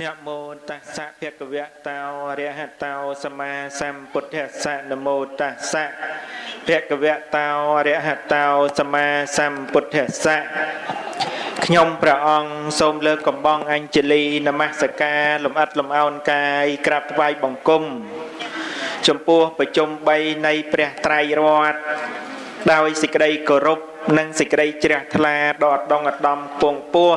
នមោតស្សៈភគវៈតោអរហតោសម្មាសម្ពុទ្ធស្សៈនមោតស្សៈភគវៈតោអរហតោសម្មាសម្ពុទ្ធស្សៈខ្ញុំព្រះអង្គសូមលើកកំបងអញ្ជលីនមស្ការលំអិតលំអោនកាយក្រាបថ្វាយបង្គំចំពោះប្រជុំ3នៃព្រះត្រៃរតន៍ដោយសេចក្តីគោរពនិងសេចក្តីជ្រះថ្លាដល់ដងឧត្តមពងពោះ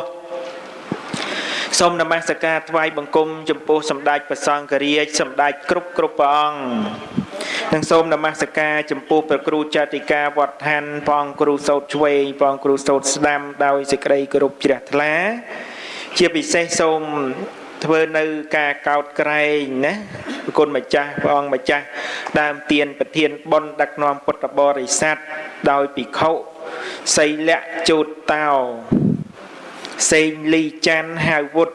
សូមនមស្ការថ្វាយបង្គំចំពោះសម្ដេចព្រះសង្ឃរាជសម្ដេចគ្រប់គ្រប់ព្រះអង្គនិងសូមនមស្ការចំពោះព្រះគ្រូចតិកាវត្តឋានផងគ្រូសោតឆ្វេងផងគ្រូសោតស្ដាំដោយសេចក្តីគោរពជ្រះថ្លា ជាពិសេសសូមធ្វើនៅការកោតក្រែងណាប្រគុណម្ចាស់ព្រះអង្គម្ចាស់ដើមទៀនប្រធានបុណ្យដឹកនាំពុទ្ធបរិស័ទដោយភិក្ខុសីលៈជូតតោ សេងលីច័ន្ទហៅវុត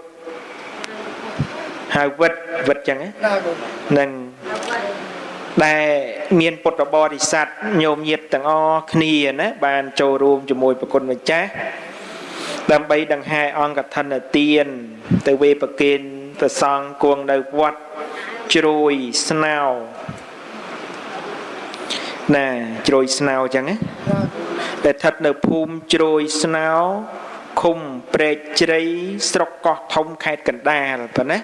ហៅវិតវិតចឹងហ្នឹងដែលមានពុទ្ធបរិស័ទញោមញាតទាំងអស់គ្នាណាបានចូលរួមជាមួយប្រគុណម្ចាស់ដើម្បីដង្ហែអង្គកឋិនទាន ទៅវេប្រគិនប្រសង់គង់នៅវត្តជ្រួយស្នោណាជ្រួយស្នោចឹងណាដែលស្ថិតនៅភូមិជ្រួយស្នោ ឃុំព្រែកជ្រៃស្រុកកោះធំខេត្តកណ្ដាលប៉ុណ្ណា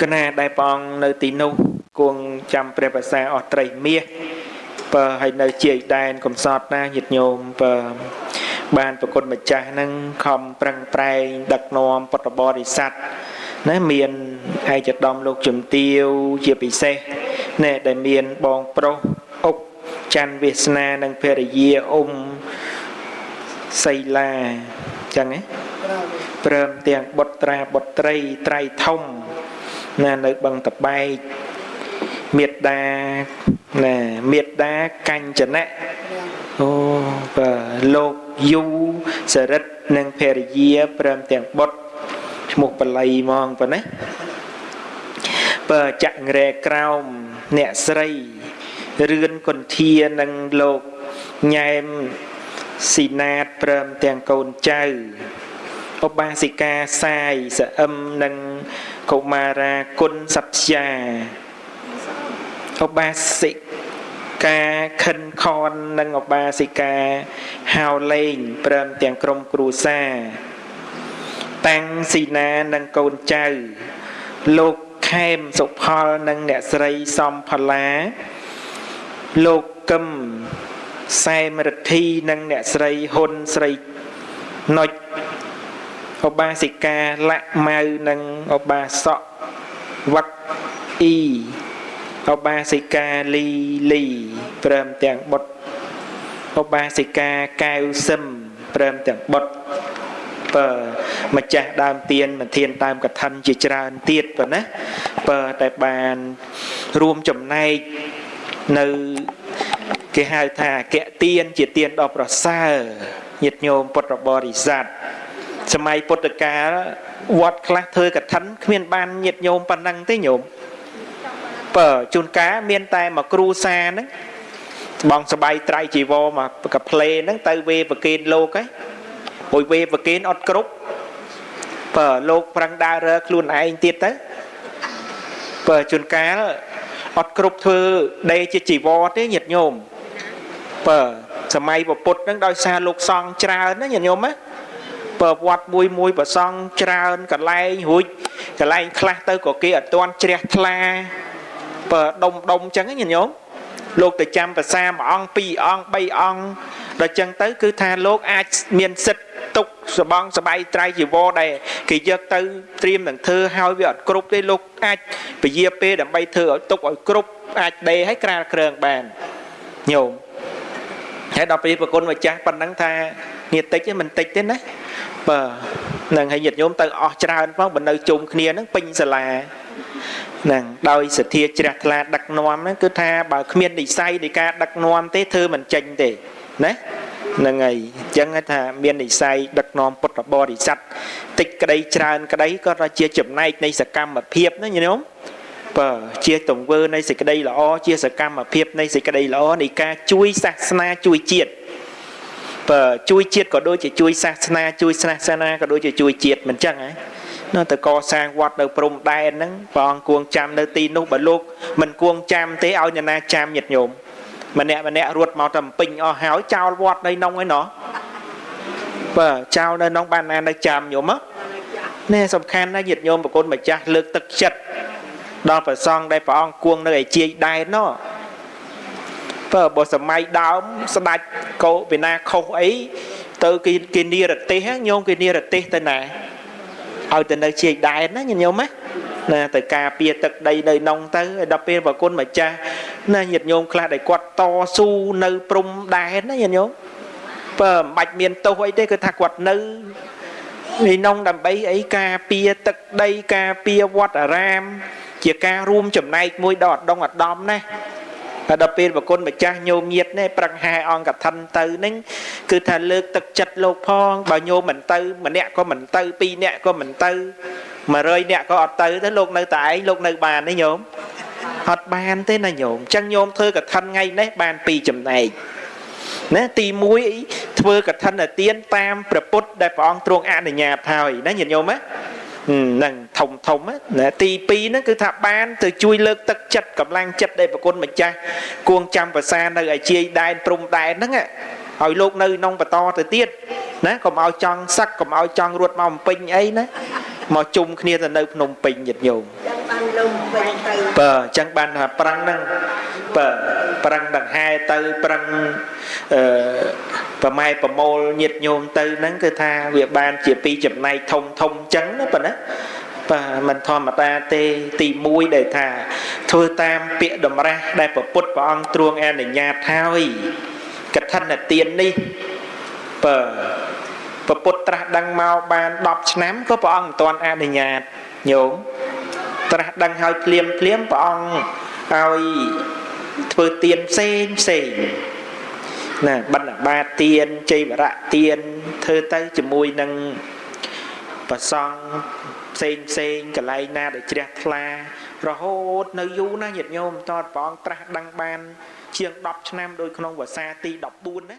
កណាដែលព្រះអង្គនៅទីនោះគង់ចាំព្រះភាសាអស់ត្រីមាសបើឲ្យនៅជាយដែនកំសត់ណាញាតិញោមបើបានប្រគុណម្ចាស់នឹងខំប្រឹងប្រែងដឹកនាំពុទ្ធបរិស័ទណាមានឯកឧត្តមលោកជំទាវជាពិសេសណែដែលមានបងប្រុសអុកច័ន្ទវាសនានិងភរិយាអ៊ុំ សីឡាចឹងណាព្រមទាំងបុត្រាបុត្រីត្រៃធំណានៅបឹងតបែកមេត្តាណាមេត្តាកញ្ចនៈអូបាទលោកយូសរិទ្ធនិងភរិយាព្រមទាំងបុត្រឈ្មោះបល័យហ្មងប៉ុណ្ណាបើចក្ររែក្រោមអ្នកស្រីរឿនគុន្ធានិងលោកញ៉ែម ស៊ីណាតព្រមទាំងកូនចៅឧបាសិកាសាយសអឹមនិងកុមារាគុណសព្យាឧបាសិកាខិនខននិងឧបាសិកាហៅលេងព្រមទាំងក្រុមគ្រួសារតាំងស៊ីណានិងកូនចៅ លោកខេមសុផលនិងអ្នកស្រីសំផល្លាលោកកឹម សែមរិទ្ធីនិងអ្នកស្រីហ៊ុនស្រីណុចឧបាសិកាលក្ខម៉ៅនិងឧបាសកវឹកអ៊ីឧបាសិកាលីលីព្រមទាំងបុត្រឧបាសិកាកែវសឹមព្រមទាំងបុត្របើម្ចាស់ដើមទៀនមិនធានតាមកឋិនជាច្រើនទៀតប៉ុណ្ណាបើតែបានរួមចំណែកនៅ គេហៅថាអគ្គទានជាទានដ៏ប្រសើរញាតិញោមពុទ្ធបរិស័ទសម័យពុទ្ធកាលវត្តខ្លះធ្វើកឋិនគ្មានបានញាតិញោមប៉ុណ្ណឹងទេញោមបើជួនកាលមានតែមកគ្រូសាហ្នឹងបងសបៃត្រៃជីវរមកកាផ្លេហ្នឹងទៅវេប្រកេនលោកហ៎មួយវេប្រកេនអត់គ្រប់បើលោកប្រឹងដើររើខ្លួនឯងទៀតទៅបើជួនកាលអត់គ្រប់ធ្វើដេជាជីវរទេញាតិញោម បើសម័យពុទ្ធហ្នឹងដោយសារលោកសង្ឃច្រើនណាញាតិញោមណាបើវត្តមួយមួយប្រសង់ច្រើនកន្លែងរួចកន្លែងខ្លះទៅក៏គេអត់ទាន់ជ្រះថ្លាបើដុំដុំចឹងញាតិញោមលោកទៅចាំភាសាមួយអង្គពីរអង្គបីអង្គដល់ចឹងទៅ គឺថាលោកអាចមានសិទ្ធទុកសបងសបៃត្រៃជីវរដែលគេយកទៅត្រៀមនឹងធ្វើឲ្យវាអត់គ្រប់ទេលោកអាចពជាពេលដើម្បីធ្វើឲ្យទុកឲ្យគ្រប់អាចដេឲ្យក្រាលគ្រើងបានញោម ហើយដល់ពេលប្រគុណម្ចាស់ប៉ុណ្ណឹងថានេះតិចទេមិនតិចទេណាបើនឹងឲ្យញាតិញោមទៅអស់ច្រើនផងបើនៅជុំគ្នាហ្នឹងពេញសាលាហ្នឹងដោយសទ្ធាជ្រះថ្លាដឹកនាំហ្នឹងគឺថាបើគ្មាននិស័យនៃការដឹកនាំទេធ្វើមិនចេញទេណាហ្នឹងហើយអញ្ចឹងថាមាននិស័យដឹកនាំពុទ្ធបរិស័ទតិចក្តីច្រើនក្តីក៏ជាចំណែកនៃសកម្មភាពណាញោម បើជាទង្វើនៃសេចក្តីល្អជាសកម្មភាពនៃសេចក្តីល្អនៃការជួយសាសនាជួយជាតិបើជួយជាតិក៏ដូចជាជួយសាសនាជួយសាសនាក៏ដូចជាជួយជាតិមិនចឹងហ៎នៅទៅកសាងវត្តនៅព្រំដែនហ្នឹងព្រះអង្គគួងចាំនៅទីនោះបើលោកមិនគួងចាំទេឲ្យអ្នកណាចាំញាតិញោមម្នាក់ម្នាក់រត់មកតែពេញអស់ហើយចោលវត្តនៅក្នុងឯណោះបាទចោលនៅក្នុងបានណានៅចាំញោមនេះសំខាន់ណាស់ញាតិញោមប្រគុណម្ចាស់លើកទឹកចិត្ត ដល់ព្រះសង្ឃដែលព្រះអង្គគួងនៅឯជាយដែនណោះបើបើសម័យដើមស្ដាច់កោពីណាខុសអីទៅគេគេនិរទេសញោមគេនិរទេសទៅណាឲ្យទៅនៅជាយដែនណាញោមណាណាទៅការពារទឹកដីនៅក្នុងទៅដល់ពេលប្រគុណម្ចាស់ណាញាតិញោមខ្លះដែលគាត់តស៊ូនៅព្រំដែនណាញាតិញោមបើមិនបាច់មានទោសអីទេគឺថាគាត់នៅនេះនងដើម្បីអីការពារទឹកដីការពារវត្តអារាម ជាការរួមចំណែកមួយដល់អដងអដំណាហើយដល់ពេលប្រគុណម្ចាស់ញោមញាតនេះប្រឹងហែអង្គកឋិនទៅនឹងគឺថាលើកទឹកចិត្តលោកផងបើញោមមិនទៅម្នាក់ក៏មិនទៅពីរនាក់ក៏មិនទៅ100នាក់ក៏អត់ទៅទៅលោកនៅតែឯងលោកនៅបានទេញោមអត់បានទេណាញោមអញ្ចឹងញោមធ្វើកឋិនថ្ងៃនេះបានពីរចំណែកណាទី1ធ្វើកឋិនទានតាមព្រះពុទ្ធដែលព្រះអង្គទ្រង់អនុញ្ញាតហើយណាញាតិញោមណា ហ្នឹងធំធំណាទី2ហ្នឹងគឺថាបានទៅជួយលើកទឹកចិត្តកម្លាំងចិត្តដែលប្រគុណម្ចាស់គួងចាំប្រសានៅឯជាយដែនព្រំដែនហ្នឹងឲ្យលោកនៅក្នុងបន្តទៅទៀតណាកុំឲ្យចង់សឹកកុំឲ្យចង់រត់មកបំពេញអីណាមកជុំគ្នាទៅនៅភ្នំពេញញាតិញោមចឹងបានលំពេញទៅបើអញ្ចឹងបានថាប្រឹងហ្នឹងបើប្រឹងដង្ហែទៅប្រឹងអឺ ប្រម៉ែប្រមូលញាតិញោមទៅហ្នឹងគឺថាវាបានជាពីរចំណែកធំធំអញ្ចឹងណាប៉ុណ្ណាបាទមិនធម្មតាទេទី1ដែលថាធ្វើតាមពាក្យតម្រាស់ដែលព្រះពុទ្ធព្រះអង្គទ្រង់អនុញ្ញាតហើយកឋិនទាននេះបើព្រះពុទ្ធត្រាស់ដឹងមកបាន10ឆ្នាំក៏ព្រះអង្គមិនទាន់អនុញ្ញាតញោមត្រាស់ដឹងហើយភ្លាមភ្លាមព្រះអង្គឲ្យធ្វើទានផ្សេងផ្សេង ណាបណ្ឌបាតទានជ័យវរៈទានធ្វើទៅជាមួយនឹងប្រសង់ផ្សេងផ្សេងកន្លែងណាដែលជ្រះថ្លា រហូតនៅយូរណាស់ញាតិញោមតតព្រះអង្គត្រាស់ដឹងបាន ជាង10ឆ្នាំដោយក្នុងភាសាទី14ណា